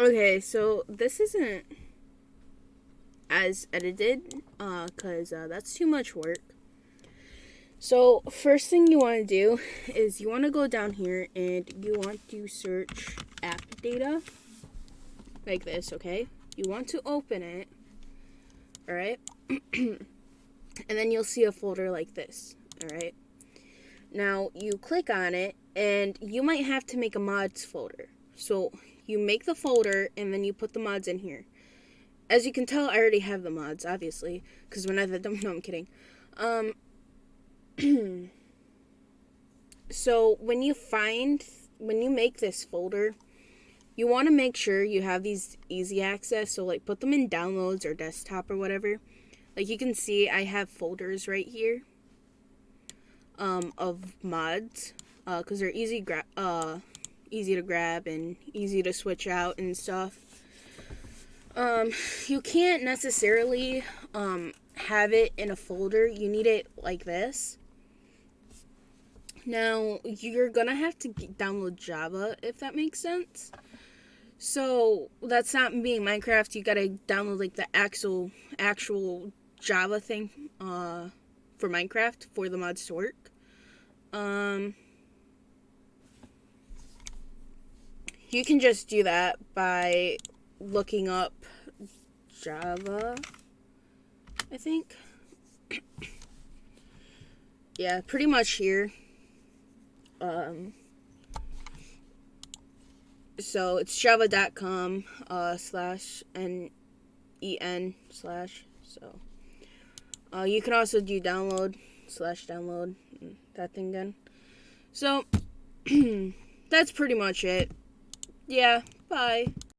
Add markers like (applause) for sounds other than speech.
Okay, so this isn't as edited because uh, that's too much work. So, first thing you want to do is you want to go down here and you want to search app data like this, okay? You want to open it, all right? (clears throat) and then you'll see a folder like this, all right? Now, you click on it and you might have to make a mods folder. So, you make the folder and then you put the mods in here. As you can tell, I already have the mods, obviously, because when I did them, (laughs) no, I'm kidding. Um, (clears throat) so when you find when you make this folder you want to make sure you have these easy access so like put them in downloads or desktop or whatever like you can see i have folders right here um, of mods because uh, they're easy uh, easy to grab and easy to switch out and stuff um, you can't necessarily um, have it in a folder you need it like this now, you're gonna have to download Java if that makes sense. So, that's not being Minecraft, you gotta download like the actual actual Java thing uh, for Minecraft for the mods to work. Um, you can just do that by looking up Java, I think. (coughs) yeah, pretty much here. Um, so it's java.com uh, slash n e n slash so uh, you can also do download slash download that thing again so (clears throat) that's pretty much it yeah bye